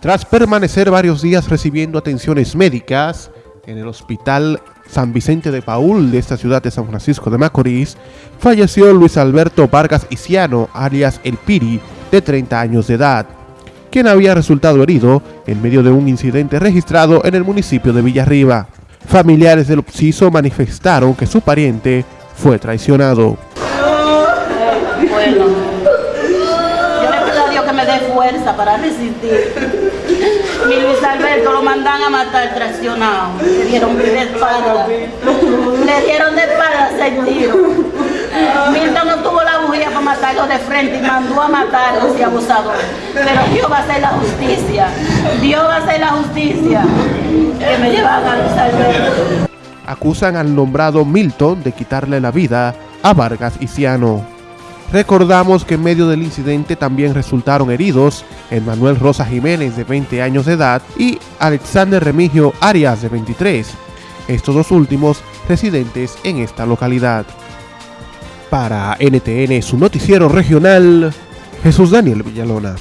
Tras permanecer varios días recibiendo atenciones médicas en el hospital San Vicente de Paul de esta ciudad de San Francisco de Macorís, falleció Luis Alberto Vargas Isiano, alias El Piri, de 30 años de edad, quien había resultado herido en medio de un incidente registrado en el municipio de Villarriba. Familiares del obsiso manifestaron que su pariente fue traicionado. Bueno, yo le pido a Dios que me dé fuerza para resistir. Mi Luis Alberto lo mandan a matar traicionado. Le dieron de espalda. Le dieron de espalda seis tiros. Milton no tuvo la bujía para matarlo de frente y mandó a matar a ese abusador. Pero Dios va a hacer la justicia. Dios va a hacer la justicia. Que me llevan a Luis Alberto. Acusan al nombrado Milton de quitarle la vida a Vargas Isiano. Recordamos que en medio del incidente también resultaron heridos Manuel Rosa Jiménez de 20 años de edad y Alexander Remigio Arias de 23, estos dos últimos residentes en esta localidad. Para NTN, su noticiero regional, Jesús Daniel Villalona.